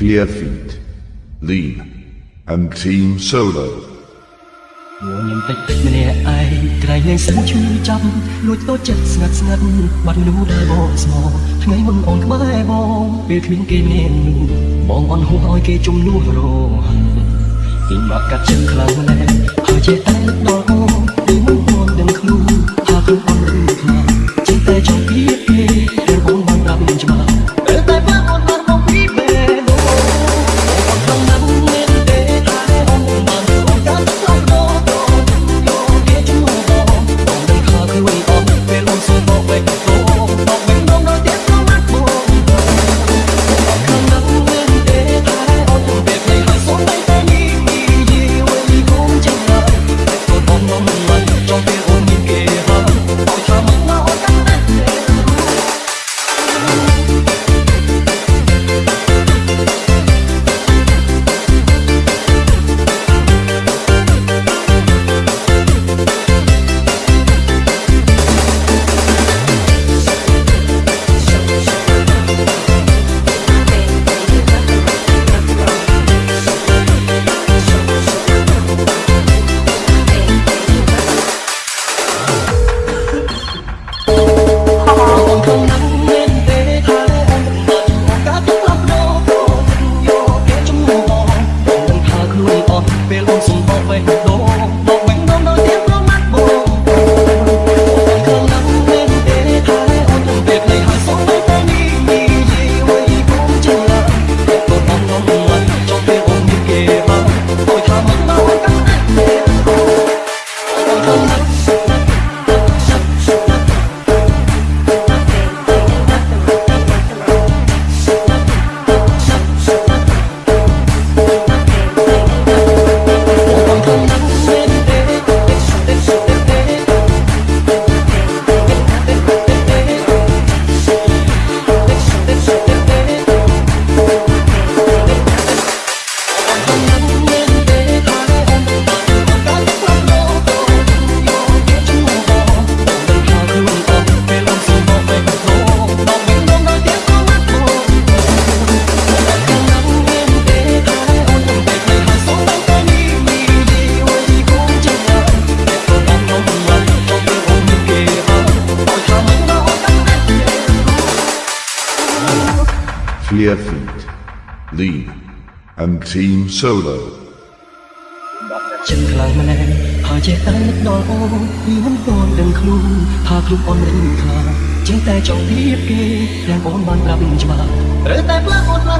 Fear Feet, Lead, and Team Solo. ញ៉ាំតិចម្នាក់ឯងក្រែងលែងសិនឈឺចាំលួចតូចចិត្តស្ងាត់ស្ងាត់បាត់មនុស្សដែលបងស្មោថ្ងៃមុនអូនក្បែរបងពេលគ្មានគេនាងនោះបងអន់ហួរឲ្យគេជំនួសរហ័នគេមកកាត់ចិត្តខ្លាំងណាស់ហើយចេះតែដល់អូនពីមុនបងដឹង Fear Feet, Lead, and Team Solo. ចិត្តខ្លាំងម្នាក់ហើយចេះតែនឹកដល់អូនពីមិនទាន់ដឹងខ្លួនថាខ្លួនអូនមិនខ្លាចចេះតែចង់ពីគេទាំងអូនបានប្រាប់ច្បាស់ត្រូវតែផ្លាស់អូនឡើងមកពីបេះដូង